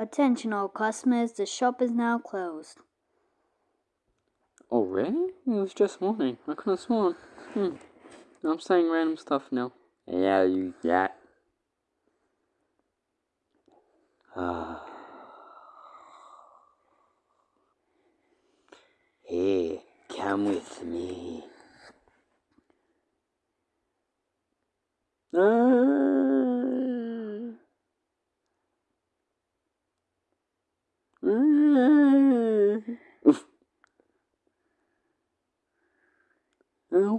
Attention all customers, the shop is now closed. Oh, really? It was just morning. I could have sworn. Hmm. I'm saying random stuff now. Yeah, you that. Ah. Here, come with me. Ah. Ah. Oof. Uh,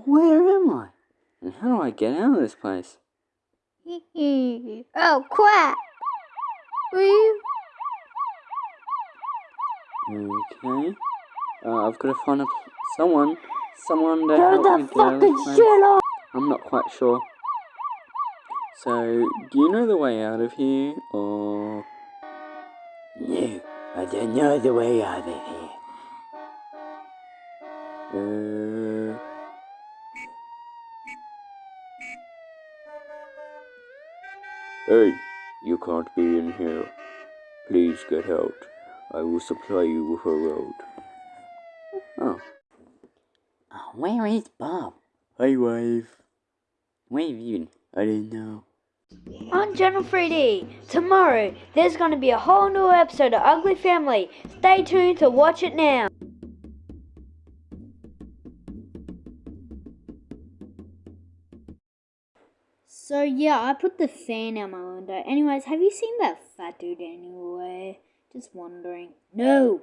where am I? And how do I get out of this place? oh, crap! Okay. Uh, I've got to find a someone, someone to Turn help me get out of this place. off! I'm not quite sure. So, do you know the way out of here, or? No, I don't know the way out of here. Uh. Hey, you can't be in here. Please get out. I will supply you with a road. Oh. Oh, where is Bob? Hi, wife. Where have you been? I didn't know. On Channel 3D, tomorrow, there's going to be a whole new episode of Ugly Family. Stay tuned to watch it now. So yeah, I put the fan out my window. Anyways, have you seen that fat dude anyway? Just wondering. No!